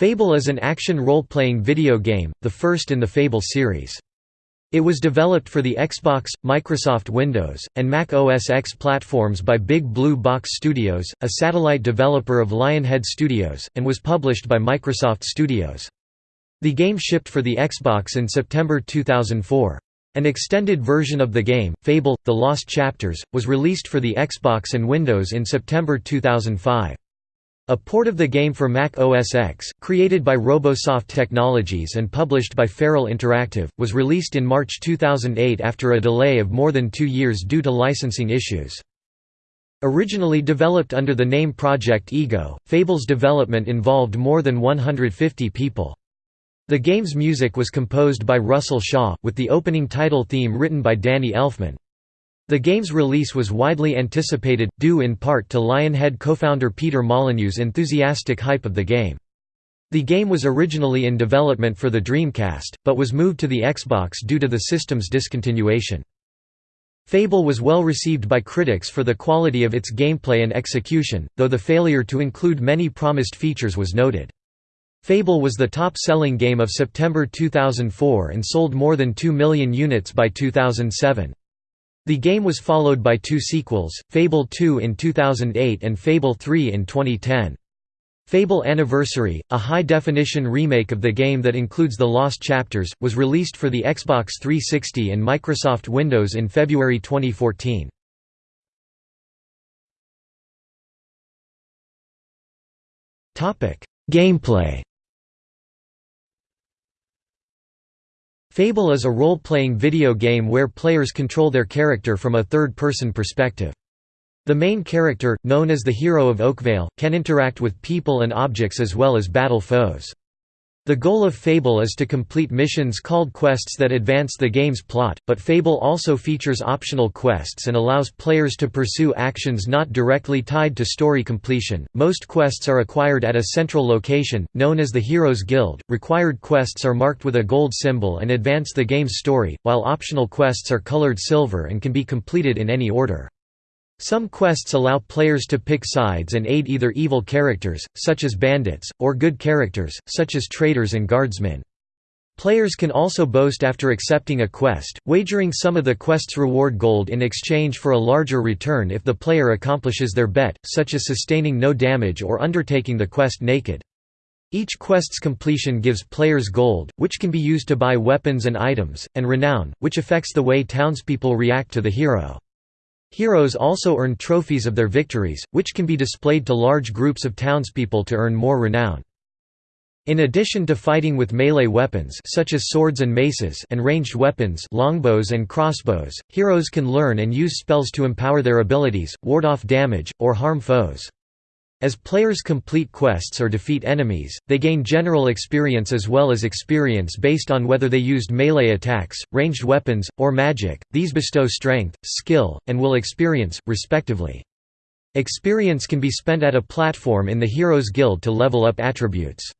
Fable is an action role-playing video game, the first in the Fable series. It was developed for the Xbox, Microsoft Windows, and Mac OS X platforms by Big Blue Box Studios, a satellite developer of Lionhead Studios, and was published by Microsoft Studios. The game shipped for the Xbox in September 2004. An extended version of the game, Fable – The Lost Chapters, was released for the Xbox and Windows in September 2005. A port of the game for Mac OS X, created by Robosoft Technologies and published by Feral Interactive, was released in March 2008 after a delay of more than two years due to licensing issues. Originally developed under the name Project Ego, Fable's development involved more than 150 people. The game's music was composed by Russell Shaw, with the opening title theme written by Danny Elfman. The game's release was widely anticipated, due in part to Lionhead co-founder Peter Molyneux's enthusiastic hype of the game. The game was originally in development for the Dreamcast, but was moved to the Xbox due to the system's discontinuation. Fable was well received by critics for the quality of its gameplay and execution, though the failure to include many promised features was noted. Fable was the top-selling game of September 2004 and sold more than 2 million units by 2007. The game was followed by two sequels, Fable 2 in 2008 and Fable 3 in 2010. Fable Anniversary, a high-definition remake of the game that includes the Lost Chapters, was released for the Xbox 360 and Microsoft Windows in February 2014. Gameplay Fable is a role-playing video game where players control their character from a third-person perspective. The main character, known as the hero of Oakvale, can interact with people and objects as well as battle foes. The goal of Fable is to complete missions called quests that advance the game's plot, but Fable also features optional quests and allows players to pursue actions not directly tied to story completion. Most quests are acquired at a central location, known as the Heroes Guild. Required quests are marked with a gold symbol and advance the game's story, while optional quests are colored silver and can be completed in any order. Some quests allow players to pick sides and aid either evil characters, such as bandits, or good characters, such as traders and guardsmen. Players can also boast after accepting a quest, wagering some of the quest's reward gold in exchange for a larger return if the player accomplishes their bet, such as sustaining no damage or undertaking the quest naked. Each quest's completion gives players gold, which can be used to buy weapons and items, and renown, which affects the way townspeople react to the hero. Heroes also earn trophies of their victories, which can be displayed to large groups of townspeople to earn more renown. In addition to fighting with melee weapons such as swords and maces and ranged weapons longbows and crossbows, heroes can learn and use spells to empower their abilities, ward off damage, or harm foes. As players complete quests or defeat enemies, they gain general experience as well as experience based on whether they used melee attacks, ranged weapons, or magic. These bestow strength, skill, and will experience, respectively. Experience can be spent at a platform in the Heroes Guild to level up attributes.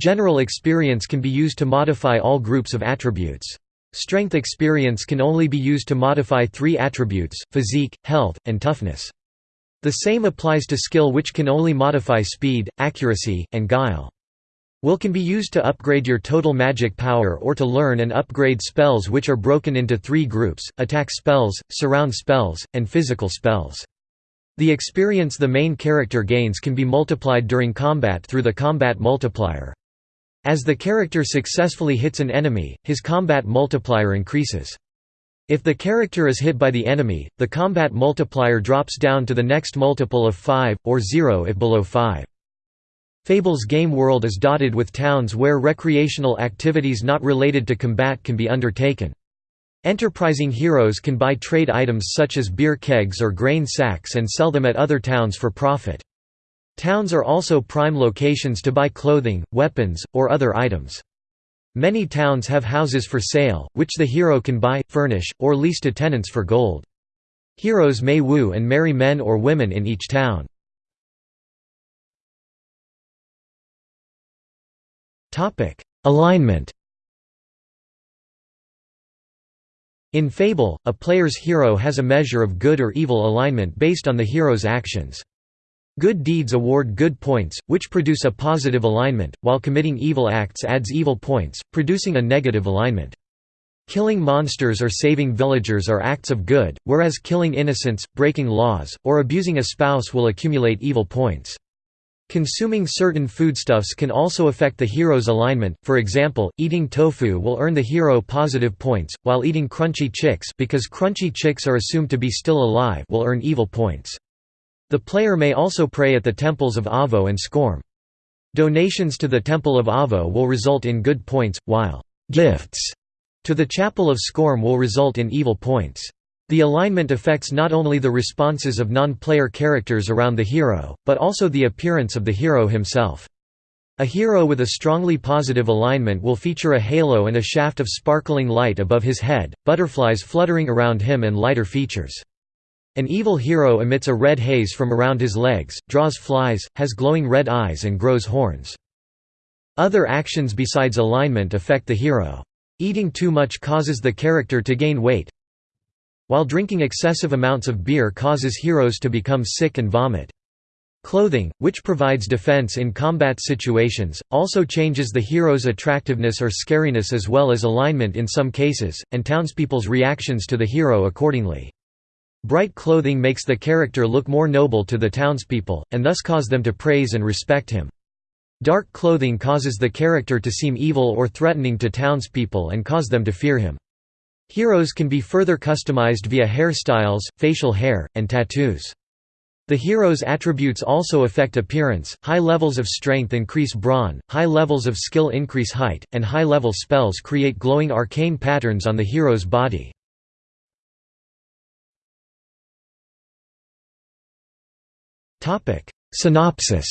General experience can be used to modify all groups of attributes. Strength experience can only be used to modify three attributes, physique, health, and toughness. The same applies to skill which can only modify speed, accuracy, and guile. Will can be used to upgrade your total magic power or to learn and upgrade spells which are broken into three groups, attack spells, surround spells, and physical spells. The experience the main character gains can be multiplied during combat through the combat multiplier. As the character successfully hits an enemy, his combat multiplier increases. If the character is hit by the enemy, the combat multiplier drops down to the next multiple of 5, or 0 if below 5. Fable's game world is dotted with towns where recreational activities not related to combat can be undertaken. Enterprising heroes can buy trade items such as beer kegs or grain sacks and sell them at other towns for profit. Towns are also prime locations to buy clothing, weapons, or other items. Many towns have houses for sale, which the hero can buy, furnish, or lease to tenants for gold. Heroes may woo and marry men or women in each town. Alignment In Fable, a player's hero has a measure of good or evil alignment based on the hero's actions. Good deeds award good points, which produce a positive alignment, while committing evil acts adds evil points, producing a negative alignment. Killing monsters or saving villagers are acts of good, whereas killing innocents, breaking laws, or abusing a spouse will accumulate evil points. Consuming certain foodstuffs can also affect the hero's alignment, for example, eating tofu will earn the hero positive points, while eating crunchy chicks because crunchy chicks are assumed to be still alive will earn evil points. The player may also pray at the temples of Avo and Skorm. Donations to the Temple of Avo will result in good points, while «gifts» to the Chapel of Skorm will result in evil points. The alignment affects not only the responses of non-player characters around the hero, but also the appearance of the hero himself. A hero with a strongly positive alignment will feature a halo and a shaft of sparkling light above his head, butterflies fluttering around him and lighter features. An evil hero emits a red haze from around his legs, draws flies, has glowing red eyes and grows horns. Other actions besides alignment affect the hero. Eating too much causes the character to gain weight, while drinking excessive amounts of beer causes heroes to become sick and vomit. Clothing, which provides defense in combat situations, also changes the hero's attractiveness or scariness as well as alignment in some cases, and townspeople's reactions to the hero accordingly. Bright clothing makes the character look more noble to the townspeople, and thus cause them to praise and respect him. Dark clothing causes the character to seem evil or threatening to townspeople and cause them to fear him. Heroes can be further customized via hairstyles, facial hair, and tattoos. The hero's attributes also affect appearance, high levels of strength increase brawn, high levels of skill increase height, and high-level spells create glowing arcane patterns on the hero's body. Topic: Synopsis.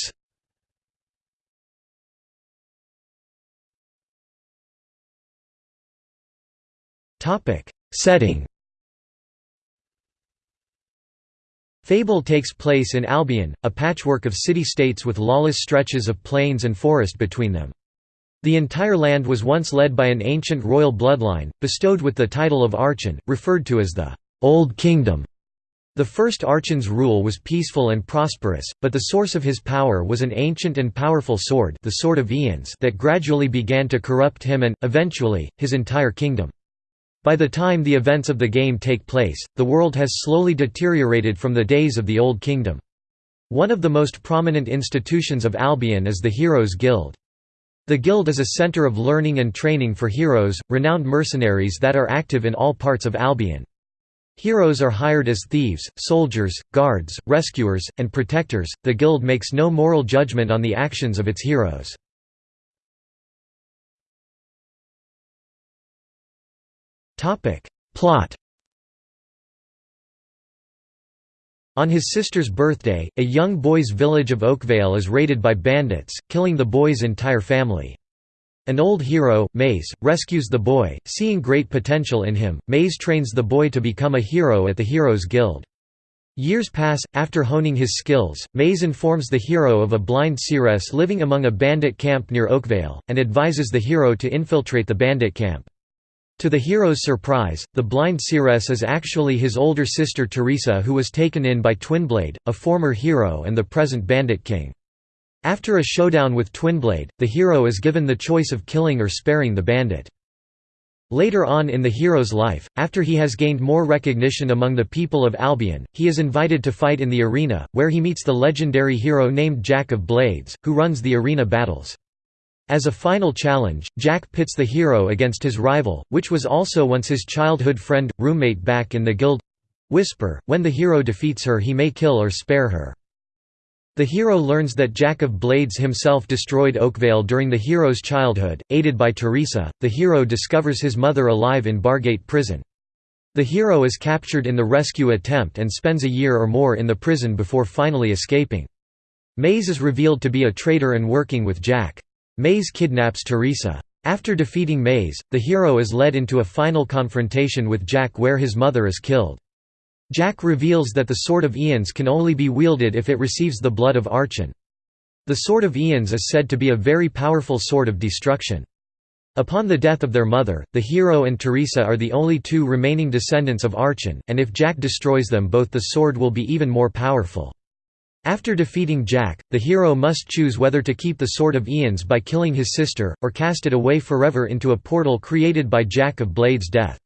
Topic: Setting. Fable takes place in Albion, a patchwork of city-states with lawless stretches of plains and forest between them. The entire land was once led by an ancient royal bloodline, bestowed with the title of Archon, referred to as the Old Kingdom. The first Archon's rule was peaceful and prosperous, but the source of his power was an ancient and powerful sword the Sword of Aeons that gradually began to corrupt him and, eventually, his entire kingdom. By the time the events of the game take place, the world has slowly deteriorated from the days of the Old Kingdom. One of the most prominent institutions of Albion is the Heroes Guild. The guild is a center of learning and training for heroes, renowned mercenaries that are active in all parts of Albion. Heroes are hired as thieves, soldiers, guards, rescuers, and protectors. The guild makes no moral judgment on the actions of its heroes. Topic: Plot. On his sister's birthday, a young boy's village of Oakvale is raided by bandits, killing the boy's entire family. An old hero, Maze, rescues the boy, seeing great potential in him. Maze trains the boy to become a hero at the Heroes Guild. Years pass, after honing his skills, Maze informs the hero of a blind seeress living among a bandit camp near Oakvale, and advises the hero to infiltrate the bandit camp. To the hero's surprise, the blind seeress is actually his older sister Teresa who was taken in by Twinblade, a former hero and the present bandit king. After a showdown with Twinblade, the hero is given the choice of killing or sparing the bandit. Later on in the hero's life, after he has gained more recognition among the people of Albion, he is invited to fight in the arena, where he meets the legendary hero named Jack of Blades, who runs the arena battles. As a final challenge, Jack pits the hero against his rival, which was also once his childhood friend, roommate back in the guild—Whisper. When the hero defeats her he may kill or spare her. The hero learns that Jack of Blades himself destroyed Oakvale during the hero's childhood. Aided by Teresa, the hero discovers his mother alive in Bargate prison. The hero is captured in the rescue attempt and spends a year or more in the prison before finally escaping. Maze is revealed to be a traitor and working with Jack. Maze kidnaps Teresa. After defeating Maze, the hero is led into a final confrontation with Jack where his mother is killed. Jack reveals that the Sword of Aeons can only be wielded if it receives the blood of Archon. The Sword of Aeons is said to be a very powerful sword of destruction. Upon the death of their mother, the hero and Teresa are the only two remaining descendants of Archon, and if Jack destroys them both the sword will be even more powerful. After defeating Jack, the hero must choose whether to keep the Sword of Aeons by killing his sister, or cast it away forever into a portal created by Jack of Blades' death.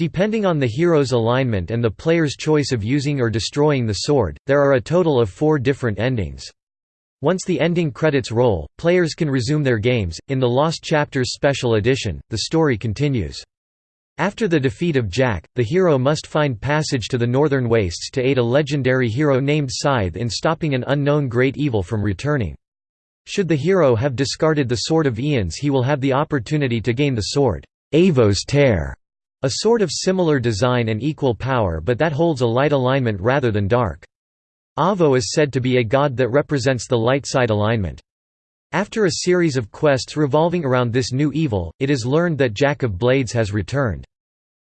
Depending on the hero's alignment and the player's choice of using or destroying the sword, there are a total of four different endings. Once the ending credits roll, players can resume their games. In the Lost Chapters Special Edition, the story continues. After the defeat of Jack, the hero must find passage to the Northern Wastes to aid a legendary hero named Scythe in stopping an unknown great evil from returning. Should the hero have discarded the Sword of Aeons he will have the opportunity to gain the sword, Avo's Tear, a sword of similar design and equal power but that holds a light alignment rather than dark. Avo is said to be a god that represents the light side alignment. After a series of quests revolving around this new evil, it is learned that Jack of Blades has returned.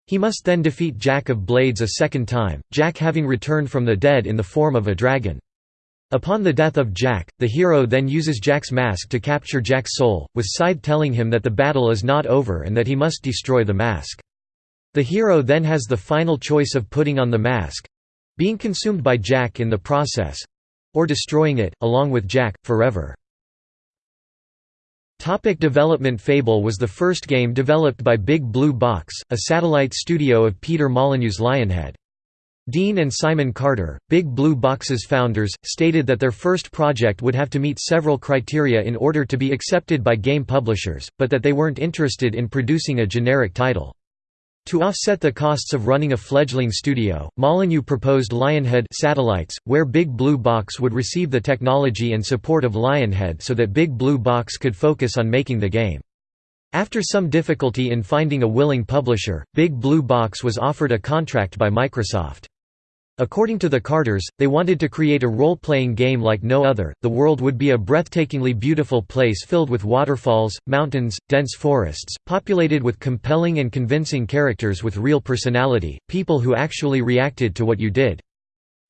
He must then defeat Jack of Blades a second time, Jack having returned from the dead in the form of a dragon. Upon the death of Jack, the hero then uses Jack's mask to capture Jack's soul, with Scythe telling him that the battle is not over and that he must destroy the mask. The hero then has the final choice of putting on the mask—being consumed by Jack in the process—or destroying it, along with Jack, forever. Topic development Fable was the first game developed by Big Blue Box, a satellite studio of Peter Molyneux's Lionhead. Dean and Simon Carter, Big Blue Box's founders, stated that their first project would have to meet several criteria in order to be accepted by game publishers, but that they weren't interested in producing a generic title. To offset the costs of running a fledgling studio, Molyneux proposed Lionhead satellites, where Big Blue Box would receive the technology and support of Lionhead so that Big Blue Box could focus on making the game. After some difficulty in finding a willing publisher, Big Blue Box was offered a contract by Microsoft. According to the Carters, they wanted to create a role-playing game like no other. The world would be a breathtakingly beautiful place filled with waterfalls, mountains, dense forests, populated with compelling and convincing characters with real personality, people who actually reacted to what you did.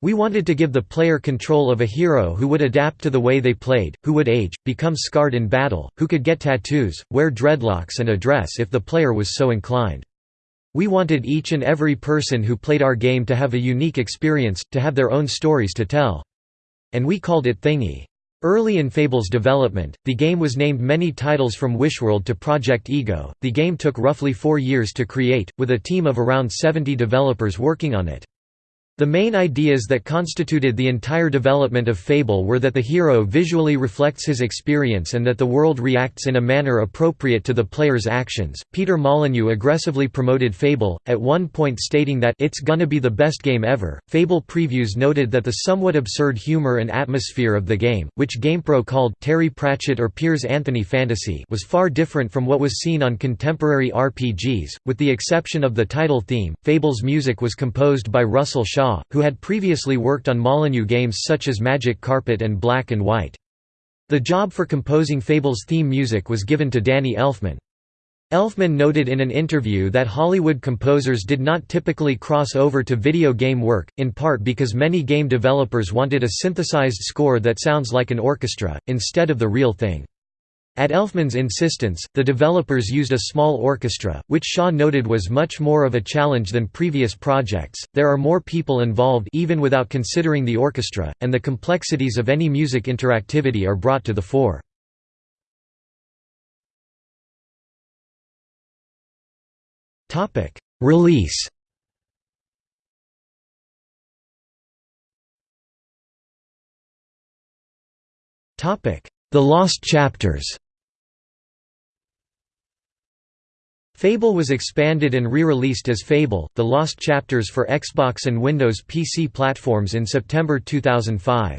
We wanted to give the player control of a hero who would adapt to the way they played, who would age, become scarred in battle, who could get tattoos, wear dreadlocks and a dress if the player was so inclined. We wanted each and every person who played our game to have a unique experience, to have their own stories to tell. And we called it Thingy. Early in Fable's development, the game was named many titles from Wishworld to Project Ego. The game took roughly four years to create, with a team of around 70 developers working on it. The main ideas that constituted the entire development of Fable were that the hero visually reflects his experience and that the world reacts in a manner appropriate to the player's actions. Peter Molyneux aggressively promoted Fable, at one point stating that it's gonna be the best game ever. Fable previews noted that the somewhat absurd humor and atmosphere of the game, which GamePro called Terry Pratchett or Piers Anthony fantasy, was far different from what was seen on contemporary RPGs, with the exception of the title theme. Fable's music was composed by Russell Shaw Shaw, who had previously worked on Molyneux games such as Magic Carpet and Black and White. The job for composing Fable's theme music was given to Danny Elfman. Elfman noted in an interview that Hollywood composers did not typically cross over to video game work, in part because many game developers wanted a synthesized score that sounds like an orchestra, instead of the real thing. At Elfman's insistence, the developers used a small orchestra, which Shaw noted was much more of a challenge than previous projects. There are more people involved even without considering the orchestra, and the complexities of any music interactivity are brought to the fore. Topic: Release. Topic: The Lost Chapters. Fable was expanded and re-released as Fable, The Lost Chapters for Xbox and Windows PC platforms in September 2005.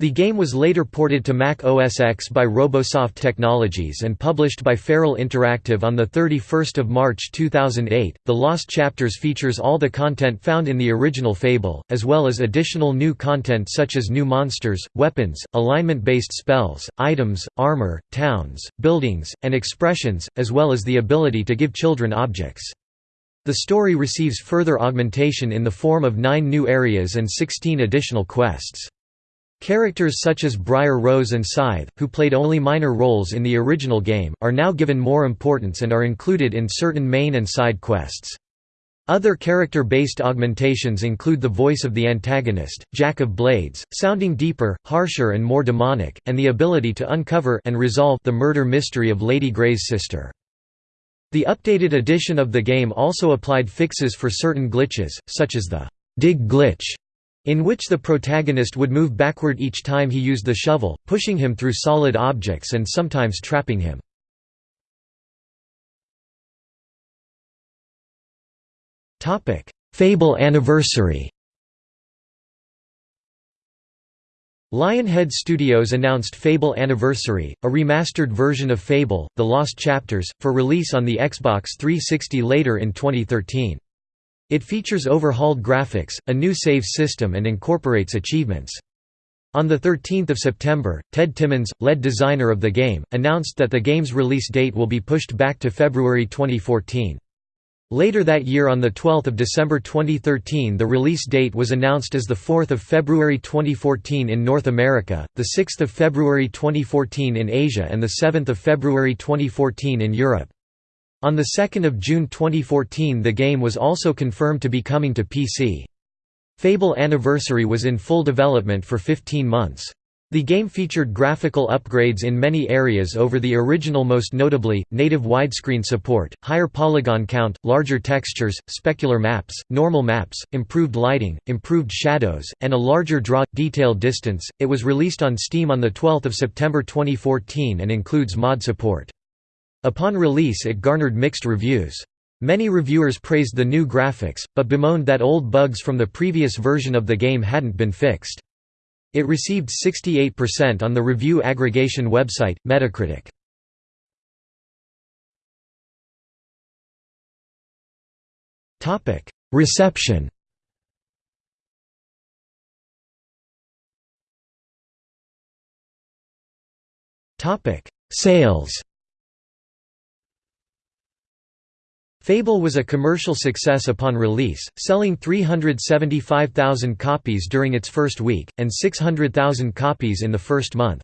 The game was later ported to Mac OS X by Robosoft Technologies and published by Feral Interactive on 31 March 2008. The Lost Chapters features all the content found in the original Fable, as well as additional new content such as new monsters, weapons, alignment-based spells, items, armor, towns, buildings, and expressions, as well as the ability to give children objects. The story receives further augmentation in the form of nine new areas and 16 additional quests. Characters such as Briar Rose and Scythe, who played only minor roles in the original game, are now given more importance and are included in certain main and side quests. Other character-based augmentations include the voice of the antagonist, Jack of Blades, sounding deeper, harsher and more demonic, and the ability to uncover and resolve the murder mystery of Lady Grey's sister. The updated edition of the game also applied fixes for certain glitches, such as the «dig glitch», in which the protagonist would move backward each time he used the shovel, pushing him through solid objects and sometimes trapping him. Fable Anniversary Lionhead Studios announced Fable Anniversary, a remastered version of Fable, The Lost Chapters, for release on the Xbox 360 later in 2013. It features overhauled graphics, a new save system and incorporates achievements. On 13 September, Ted Timmins, lead designer of the game, announced that the game's release date will be pushed back to February 2014. Later that year on 12 December 2013 the release date was announced as 4 February 2014 in North America, 6 February 2014 in Asia and 7 February 2014 in Europe. On 2 June 2014 the game was also confirmed to be coming to PC. Fable Anniversary was in full development for 15 months. The game featured graphical upgrades in many areas over the original most notably, native widescreen support, higher polygon count, larger textures, specular maps, normal maps, improved lighting, improved shadows, and a larger draw detail distance. It was released on Steam on the 12th of September 2014 and includes mod support. Upon release it garnered mixed reviews. Many reviewers praised the new graphics, but bemoaned that old bugs from the previous version of the game hadn't been fixed. It received 68% on the review aggregation website, Metacritic. Reception Sales Fable was a commercial success upon release, selling 375,000 copies during its first week, and 600,000 copies in the first month.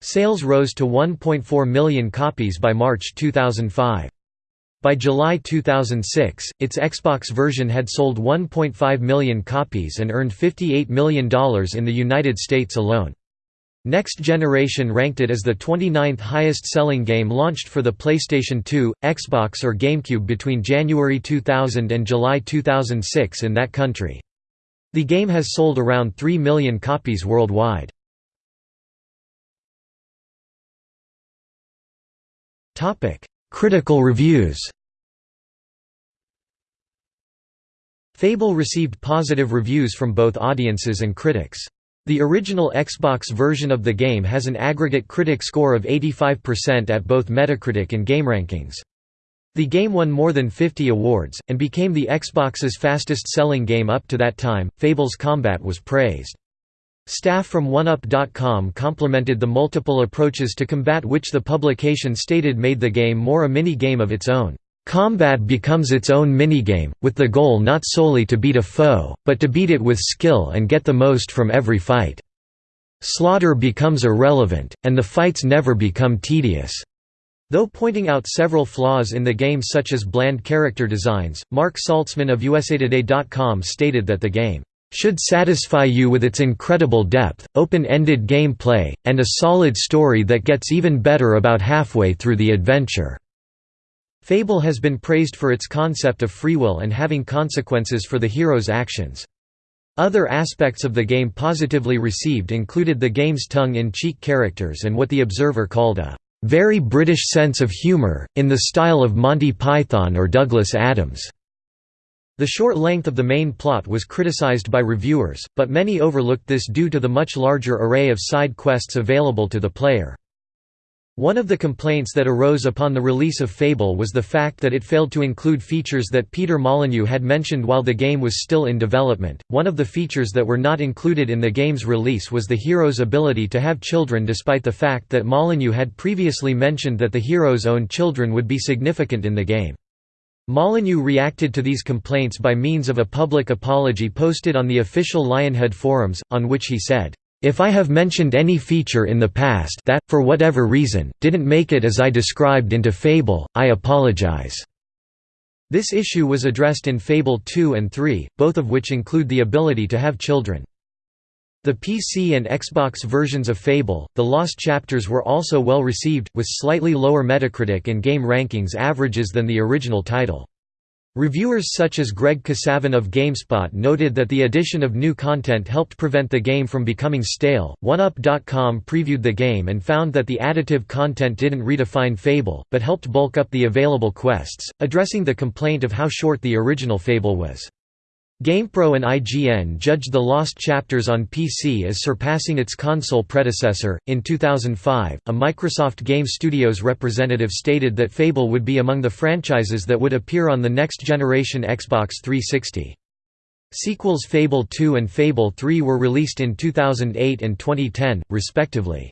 Sales rose to 1.4 million copies by March 2005. By July 2006, its Xbox version had sold 1.5 million copies and earned $58 million in the United States alone. Next Generation ranked it as the 29th highest-selling game launched for the PlayStation 2, Xbox or GameCube between January 2000 and July 2006 in that country. The game has sold around 3 million copies worldwide. Critical reviews Fable received positive reviews from both audiences and critics. The original Xbox version of the game has an aggregate critic score of 85% at both Metacritic and GameRankings. The game won more than 50 awards, and became the Xbox's fastest-selling game up to that time. Fable's combat was praised. Staff from OneUp.com complimented the multiple approaches to combat which the publication stated made the game more a mini-game of its own. Combat becomes its own minigame, with the goal not solely to beat a foe, but to beat it with skill and get the most from every fight. Slaughter becomes irrelevant, and the fights never become tedious. Though pointing out several flaws in the game such as bland character designs, Mark Saltzman of USAToday.com stated that the game should satisfy you with its incredible depth, open-ended gameplay, and a solid story that gets even better about halfway through the adventure. Fable has been praised for its concept of free will and having consequences for the hero's actions. Other aspects of the game positively received included the game's tongue-in-cheek characters and what the observer called a very British sense of humour, in the style of Monty Python or Douglas Adams. The short length of the main plot was criticized by reviewers, but many overlooked this due to the much larger array of side quests available to the player. One of the complaints that arose upon the release of Fable was the fact that it failed to include features that Peter Molyneux had mentioned while the game was still in development. One of the features that were not included in the game's release was the hero's ability to have children despite the fact that Molyneux had previously mentioned that the hero's own children would be significant in the game. Molyneux reacted to these complaints by means of a public apology posted on the official Lionhead forums, on which he said, if I have mentioned any feature in the past that, for whatever reason, didn't make it as I described into Fable, I apologize." This issue was addressed in Fable 2 and 3, both of which include the ability to have children. The PC and Xbox versions of Fable, The Lost Chapters were also well received, with slightly lower Metacritic and GameRankings averages than the original title. Reviewers such as Greg Kasavin of GameSpot noted that the addition of new content helped prevent the game from becoming stale. OneUp.com previewed the game and found that the additive content didn't redefine Fable, but helped bulk up the available quests, addressing the complaint of how short the original Fable was. GamePro and IGN judged The Lost Chapters on PC as surpassing its console predecessor. In 2005, a Microsoft Game Studios representative stated that Fable would be among the franchises that would appear on the next generation Xbox 360. Sequels Fable 2 and Fable 3 were released in 2008 and 2010, respectively.